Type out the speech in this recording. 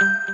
you.